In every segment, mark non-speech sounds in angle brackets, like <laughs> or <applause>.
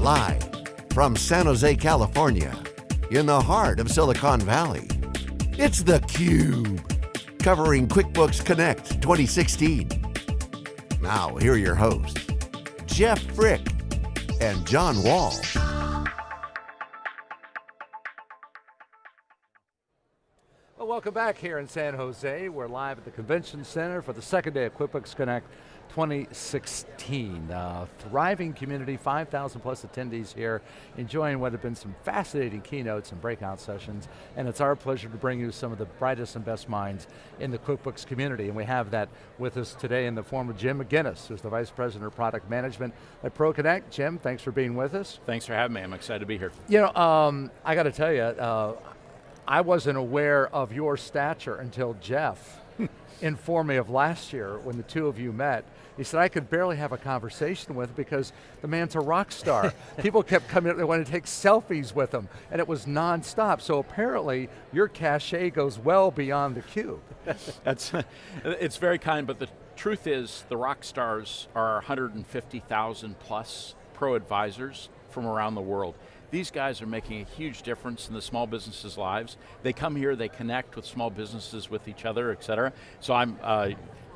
Live from San Jose, California, in the heart of Silicon Valley, it's theCUBE, covering QuickBooks Connect 2016. Now, here are your hosts, Jeff Frick and John Walls. Well, welcome back here in San Jose. We're live at the Convention Center for the second day of QuickBooks Connect 2016. Uh, thriving community, 5,000 plus attendees here, enjoying what have been some fascinating keynotes and breakout sessions, and it's our pleasure to bring you some of the brightest and best minds in the QuickBooks community, and we have that with us today in the form of Jim McGinnis, who's the Vice President of Product Management at ProConnect. Jim, thanks for being with us. Thanks for having me, I'm excited to be here. You know, um, I got to tell you, uh, I wasn't aware of your stature until Jeff informed me of last year when the two of you met. He said, I could barely have a conversation with because the man's a rock star. <laughs> People kept coming up, they wanted to take selfies with him, and it was nonstop. So apparently, your cachet goes well beyond the cube. <laughs> That's, it's very kind, but the truth is, the rock stars are 150,000 plus pro advisors from around the world. These guys are making a huge difference in the small businesses' lives. They come here, they connect with small businesses with each other, et cetera. So I'm, uh,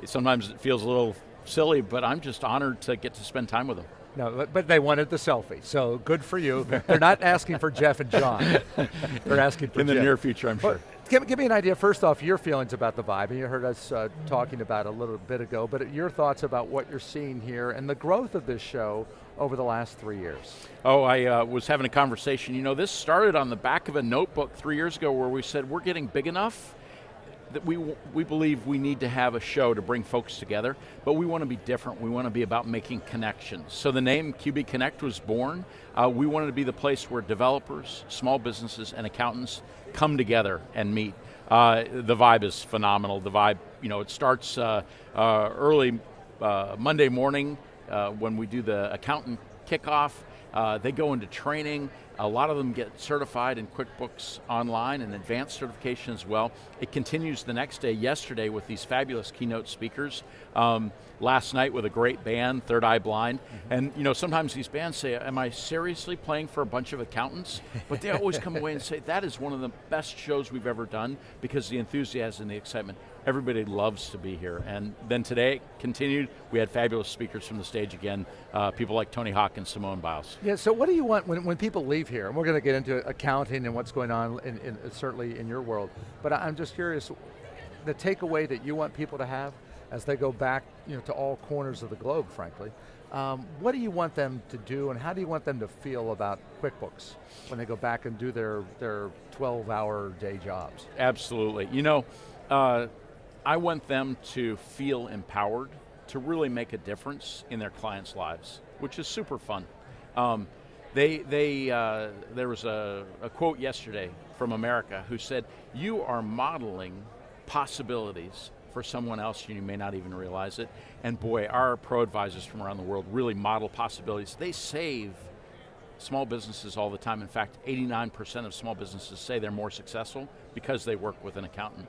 sometimes it feels a little silly, but I'm just honored to get to spend time with them. No, but they wanted the selfie, so good for you. They're not asking for Jeff and John. <laughs> They're asking for In the Jeff. near future, I'm sure. Give, give, me an idea, first off, your feelings about the vibe, and you heard us uh, talking about it a little bit ago, but your thoughts about what you're seeing here and the growth of this show over the last three years. Oh, I uh, was having a conversation. You know, this started on the back of a notebook three years ago where we said, we're getting big enough that we, we believe we need to have a show to bring folks together, but we want to be different. We want to be about making connections. So the name QB Connect was born. Uh, we wanted to be the place where developers, small businesses, and accountants come together and meet. Uh, the vibe is phenomenal. The vibe, you know, it starts uh, uh early uh, Monday morning uh, when we do the accountant kickoff. They go into training. A lot of them get certified in QuickBooks Online and advanced certification as well. It continues the next day, yesterday, with these fabulous keynote speakers. Um, last night with a great band, Third Eye Blind. Mm -hmm. And you know, sometimes these bands say, am I seriously playing for a bunch of accountants? But they always come <laughs> away and say, that is one of the best shows we've ever done because the enthusiasm and the excitement. Everybody loves to be here. And then today, continued, we had fabulous speakers from the stage again, uh, people like Tony Hawk and Simone Biles. Yeah, so what do you want when, when people leave here? And we're going to get into accounting and what's going on, in, in, certainly in your world. But I'm just curious, the takeaway that you want people to have as they go back you know, to all corners of the globe, frankly. Um, what do you want them to do and how do you want them to feel about QuickBooks when they go back and do their, their 12 hour day jobs? Absolutely, you know, uh, I want them to feel empowered to really make a difference in their clients' lives, which is super fun. Um, they, they, uh, there was a, a quote yesterday from America who said, you are modeling possibilities for someone else, and you may not even realize it. And boy, our pro advisors from around the world really model possibilities. They save small businesses all the time. In fact, 89% of small businesses say they're more successful because they work with an accountant.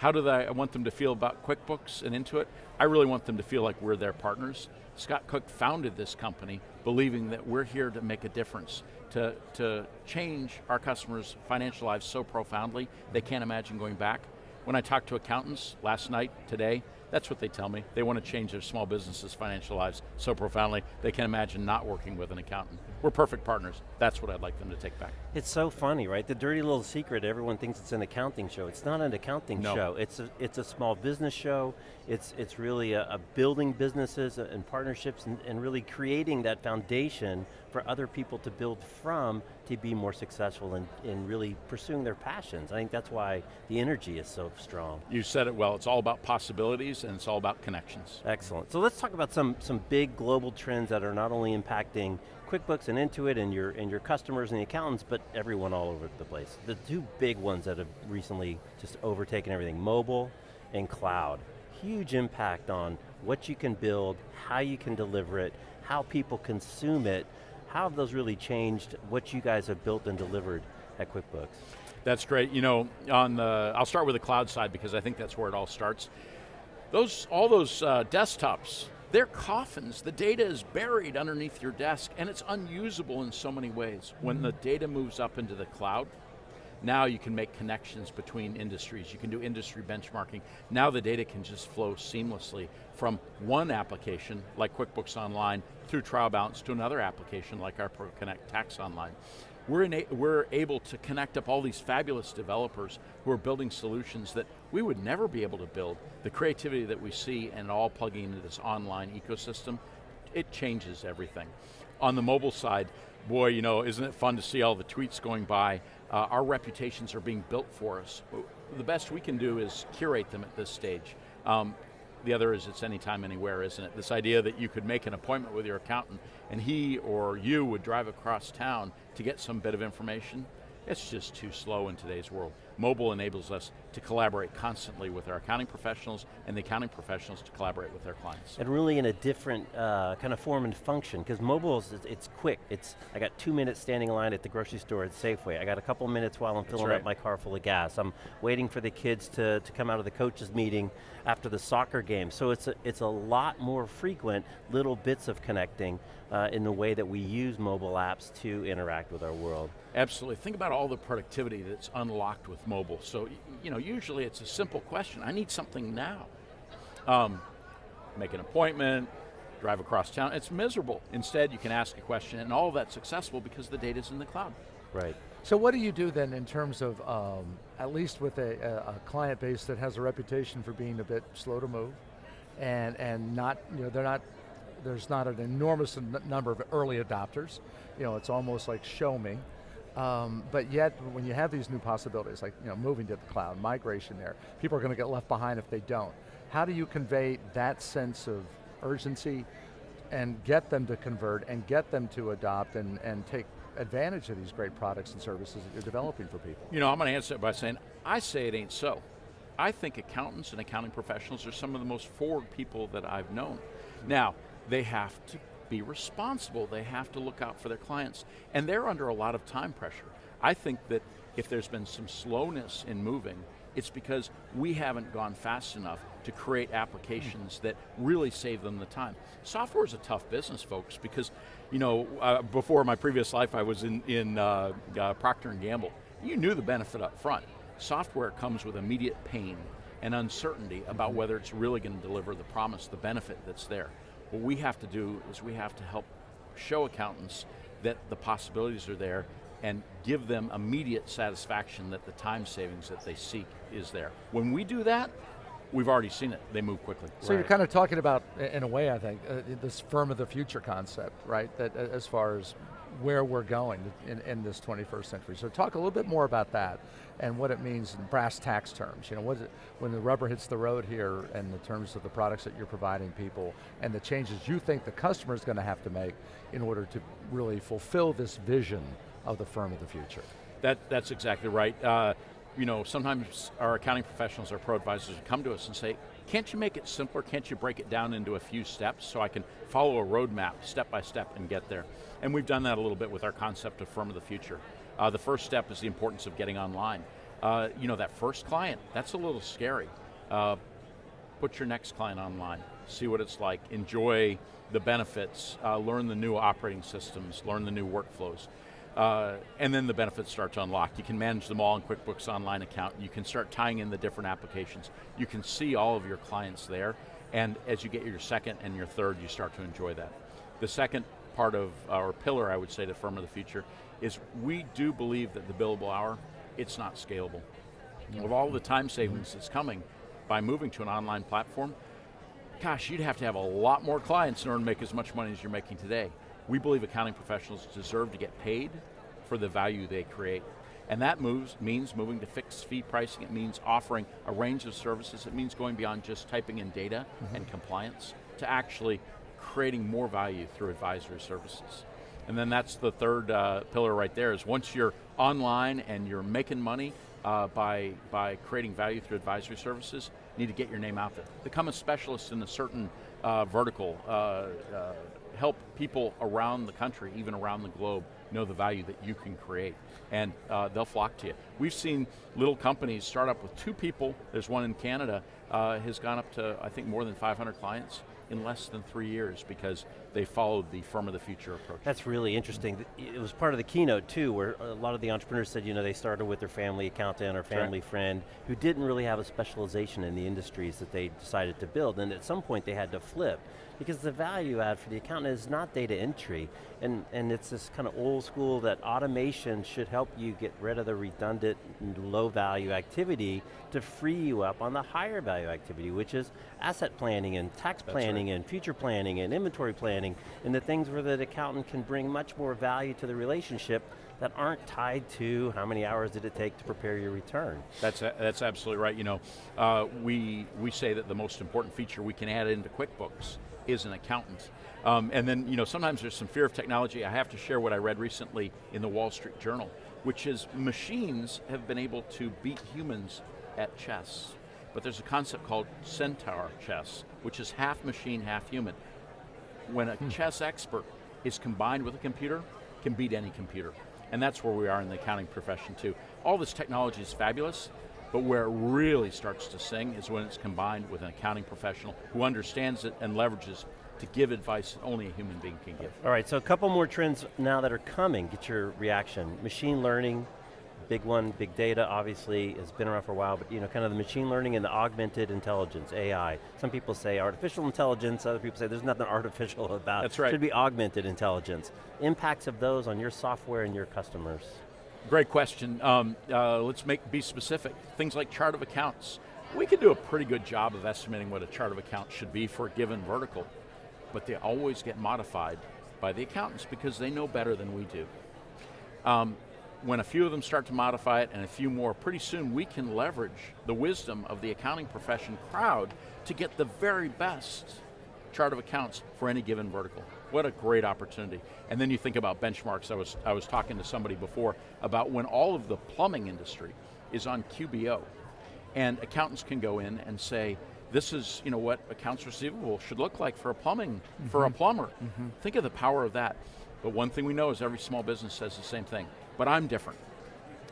How do I want them to feel about QuickBooks and Intuit? I really want them to feel like we're their partners. Scott Cook founded this company believing that we're here to make a difference, to, to change our customers' financial lives so profoundly they can't imagine going back. When I talked to accountants last night, today, that's what they tell me. They want to change their small businesses' financial lives so profoundly, they can imagine not working with an accountant. We're perfect partners. That's what I'd like them to take back. It's so funny, right? The dirty little secret, everyone thinks it's an accounting show. It's not an accounting no. show. It's a, it's a small business show. It's, it's really a, a building businesses and partnerships and, and really creating that foundation for other people to build from to be more successful in, in really pursuing their passions. I think that's why the energy is so strong. You said it well, it's all about possibilities and it's all about connections. Excellent. So let's talk about some, some big global trends that are not only impacting QuickBooks and Intuit and your, and your customers and the accountants, but everyone all over the place. The two big ones that have recently just overtaken everything, mobile and cloud. Huge impact on what you can build, how you can deliver it, how people consume it, how have those really changed what you guys have built and delivered at QuickBooks? That's great. You know, on the, I'll start with the cloud side because I think that's where it all starts. Those, all those uh, desktops They're coffins, the data is buried underneath your desk and it's unusable in so many ways. When the data moves up into the cloud, now you can make connections between industries, you can do industry benchmarking. Now the data can just flow seamlessly from one application, like QuickBooks Online, through Trial Balance to another application like our ProConnect Tax Online we're, a, we're able to connect up all these fabulous developers who are building solutions that we would never be able to build. The creativity that we see and all plugging into this online ecosystem, it changes everything. On the mobile side, boy, you know, isn't it fun to see all the tweets going by? Uh, our reputations are being built for us. The best we can do is curate them at this stage. Um, the other is it's anytime, anywhere, isn't it? This idea that you could make an appointment with your accountant and he or you would drive across town to get some bit of information, it's just too slow in today's world. Mobile enables us to collaborate constantly with our accounting professionals and the accounting professionals to collaborate with their clients. And really in a different uh, kind of form and function, because mobile is it's quick. It's I got two minutes standing in line at the grocery store at Safeway. I got a couple minutes while I'm filling right. up my car full of gas. I'm waiting for the kids to, to come out of the coaches meeting after the soccer game. So it's a, it's a lot more frequent little bits of connecting uh, in the way that we use mobile apps to interact with our world. Absolutely, think about all the productivity that's unlocked with mobile. So, you know, usually it's a simple question, I need something now. Um, make an appointment, drive across town, it's miserable. Instead, you can ask a question and all of that's successful because the data's in the cloud. Right. So what do you do then in terms of, um, at least with a, a, a, client base that has a reputation for being a bit slow to move, and, and not, you know, they're not there's not an enormous number of early adopters. You know, it's almost like show me. Um, but yet, when you have these new possibilities, like you know, moving to the cloud, migration there, people are going to get left behind if they don't. How do you convey that sense of urgency and get them to convert and get them to adopt and, and take advantage of these great products and services that you're developing for people? You know, I'm going to answer it by saying, I say it ain't so. I think accountants and accounting professionals are some of the most forward people that I've known. Now, they have to be responsible. They have to look out for their clients. And they're under a lot of time pressure. I think that if there's been some slowness in moving, it's because we haven't gone fast enough to create applications that really save them the time. Software is a tough business, folks, because you know, uh, before my previous life, I was in, in uh, uh, Procter & Gamble. You knew the benefit up front. Software comes with immediate pain and uncertainty about whether it's really going to deliver the promise, the benefit that's there. What we have to do is we have to help show accountants that the possibilities are there and give them immediate satisfaction that the time savings that they seek is there. When we do that, we've already seen it, they move quickly. So right. you're kind of talking about, in a way I think, uh, this firm of the future concept, right? That as far as where we're going in, in this 21st century. So talk a little bit more about that and what it means in brass tacks terms. You know, what it, when the rubber hits the road here in the terms of the products that you're providing people and the changes you think the customer is going to have to make in order to really fulfill this vision of the firm of the future. That, that's exactly right. Uh, you know, sometimes our accounting professionals, our pro advisors come to us and say, can't you make it simpler? Can't you break it down into a few steps so I can follow a roadmap step by step and get there? And we've done that a little bit with our concept of firm of the future. Uh, the first step is the importance of getting online. Uh, you know, that first client, that's a little scary. Uh, put your next client online, see what it's like, enjoy the benefits, uh, learn the new operating systems, learn the new workflows. Uh, and then the benefits start to unlock. You can manage them all in QuickBooks Online account. You can start tying in the different applications. You can see all of your clients there. And as you get your second and your third, you start to enjoy that. The second part of our pillar, I would say, the Firm of the Future, is we do believe that the billable hour, it's not scalable. With all the time savings that's coming by moving to an online platform, gosh, you'd have to have a lot more clients in order to make as much money as you're making today. We believe accounting professionals deserve to get paid for the value they create. And that moves means moving to fixed fee pricing, it means offering a range of services, it means going beyond just typing in data mm -hmm. and compliance to actually creating more value through advisory services. And then that's the third uh, pillar right there is once you're online and you're making money uh, by, by creating value through advisory services, need to get your name out there. Become a specialist in a certain uh, vertical. Uh, uh, help people around the country, even around the globe, know the value that you can create. And uh, they'll flock to you. We've seen little companies start up with two people, there's one in Canada, has gone up to, I think, more than 500 clients in less than three years because they followed the firm of the future approach. That's really interesting. It was part of the keynote too, where a lot of the entrepreneurs said, you know, they started with their family accountant or family friend who didn't really have a specialization in the industries that they decided to build, and at some point they had to flip because the value add for the accountant is not data entry, and, and it's this kind of old school that automation should help you get rid of the redundant, low value activity to free you up on the higher value activity, which is asset planning and tax planning right. and future planning and inventory planning, and the things where the accountant can bring much more value to the relationship that aren't tied to how many hours did it take to prepare your return. That's, a, that's absolutely right. You know, uh, we, we say that the most important feature we can add into QuickBooks is an accountant. Um, and then, you know, sometimes there's some fear of technology. I have to share what I read recently in the Wall Street Journal, which is machines have been able to beat humans at chess. But there's a concept called centaur chess, which is half machine, half human. When a chess expert is combined with a computer, can beat any computer. And that's where we are in the accounting profession too. All this technology is fabulous, but where it really starts to sing is when it's combined with an accounting professional who understands it and leverages to give advice that only a human being can give. All right, so a couple more trends now that are coming, get your reaction. Machine learning, big one, big data obviously has been around for a while, but you know, kind of the machine learning and the augmented intelligence, AI. Some people say artificial intelligence, other people say there's nothing <laughs> artificial about it. That's right. It should be augmented intelligence. Impacts of those on your software and your customers. Great question. Um, uh, let's make be specific. Things like chart of accounts. We can do a pretty good job of estimating what a chart of accounts should be for a given vertical, but they always get modified by the accountants because they know better than we do. Um, when a few of them start to modify it and a few more, pretty soon we can leverage the wisdom of the accounting profession crowd to get the very best chart of accounts for any given vertical. What a great opportunity. And then you think about benchmarks. I was, I was talking to somebody before about when all of the plumbing industry is on QBO, and accountants can go in and say, this is you know, what accounts receivable should look like for a plumbing, mm -hmm. for a mm-hmm. plumber. Mm -hmm. Think of the power of that. But one thing we know is every small business says the same thing, but I'm different.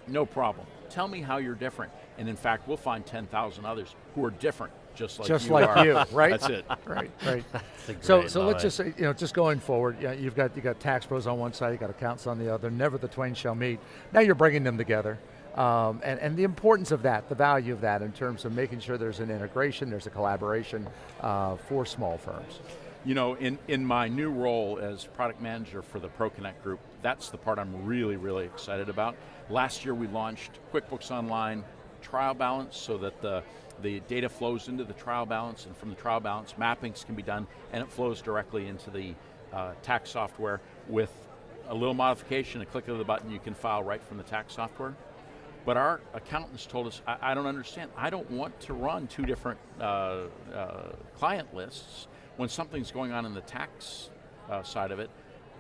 No problem. Tell me how you're different. And in fact, we'll find 10,000 others who are different just like just you like are. you, <laughs> right? That's it. <laughs> right, right. <laughs> so, so let's just say, you know, just going forward, yeah, you've got you got tax pros on one side, you got accountants on the other. Never the twain shall meet. Now you're bringing them together. Um, and, and the importance of that, the value of that in terms of making sure there's an integration, there's a collaboration uh, for small firms. You know, in, in my new role as product manager for the ProConnect group, that's the part I'm really, really excited about. Last year we launched QuickBooks Online Trial Balance so that the the data flows into the trial balance, and from the trial balance, mappings can be done, and it flows directly into the uh, tax software with a little modification, a click of the button, you can file right from the tax software. But our accountants told us, I, I don't understand, I don't want to run two different uh, uh, client lists when something's going on in the tax uh, side of it.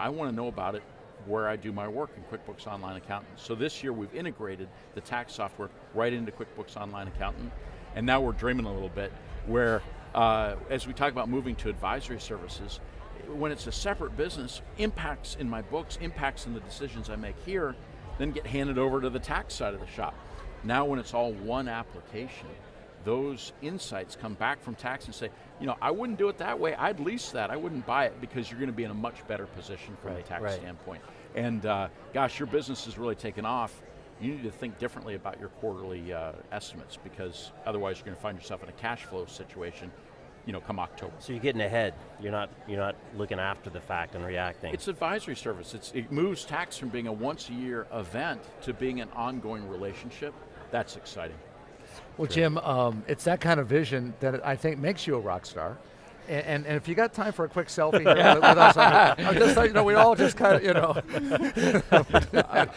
I want to know about it where I do my work in QuickBooks Online Accountant. So this year we've integrated the tax software right into QuickBooks Online Accountant and now we're dreaming a little bit where, uh, as we talk about moving to advisory services, when it's a separate business, impacts in my books, impacts in the decisions I make here, then get handed over to the tax side of the shop. Now when it's all one application, those insights come back from tax and say, you know, I wouldn't do it that way, I'd lease that, I wouldn't buy it because you're going to be in a much better position from right, a tax right. standpoint. And uh, gosh, your business has really taken off you need to think differently about your quarterly uh, estimates because otherwise you're going to find yourself in a cash flow situation you know, come October. So you're getting ahead. You're not you're not looking after the fact and reacting. It's advisory service. It's, it moves tax from being a once a year event to being an ongoing relationship. That's exciting. Well, Jim, um, it's that kind of vision that I think makes you a rock star. And, and, and, if you got time for a quick selfie here with, with us, I'm <laughs> just you know, we all just kind of, you know.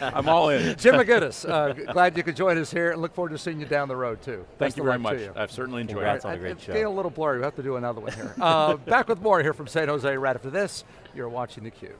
<laughs> I'm all in. Jim McGinnis, uh, glad you could join us here and look forward to seeing you down the road too. Thank Best you very much. You. I've certainly enjoyed Congrats it. on a great it's show. getting a little blurry, we have to do another one here. Uh, back with more here from San Jose right after this. You're watching theCUBE.